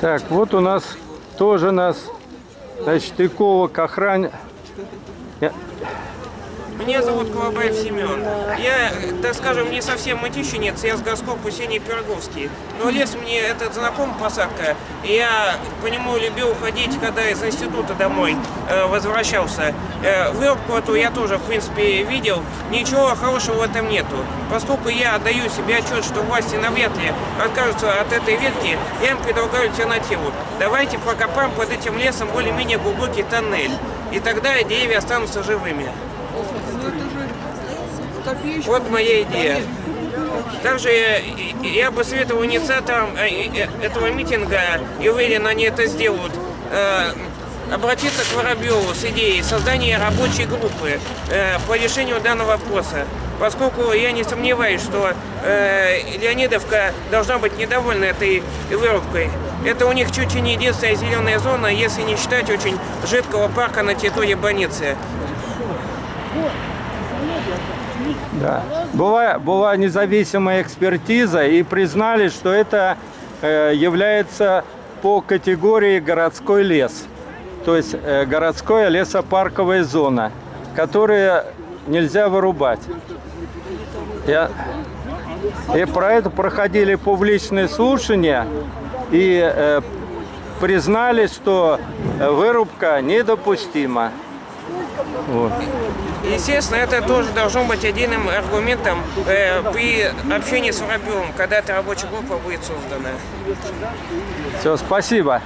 Так, вот у нас тоже нас, значит, эколог, охране... Меня зовут Колобаев Семен. Я, так скажем, не совсем мытищенец, я с госкопа Сений Пироговский. Но лес мне этот знаком посадка. Я по нему любил ходить, когда из института домой э, возвращался. Э, вырубку эту я тоже, в принципе, видел. Ничего хорошего в этом нету. Поскольку я отдаю себе отчет, что власти навряд ли откажутся от этой ветки, я им предлагаю альтернативу. Давайте прокопаем под этим лесом более-менее глубокий тоннель. И тогда деревья останутся живыми. Вот моя идея. Также я, я бы советовал инициаторам э, этого митинга, и уверен, они это сделают, э, обратиться к Воробьеву с идеей создания рабочей группы э, по решению данного вопроса. Поскольку я не сомневаюсь, что э, Леонидовка должна быть недовольна этой вырубкой. Это у них чуть ли не единственная зеленая зона, если не считать очень жидкого парка на территории больницы. Да. Была, была независимая экспертиза и признали, что это э, является по категории городской лес. То есть э, городская лесопарковая зона, которую нельзя вырубать. Я, и про это проходили публичные слушания и э, признали, что э, вырубка недопустима. Вот. Естественно, это тоже должно быть отдельным аргументом э, при общении с Воробьевым, когда эта рабочая группа будет создана. Все, спасибо.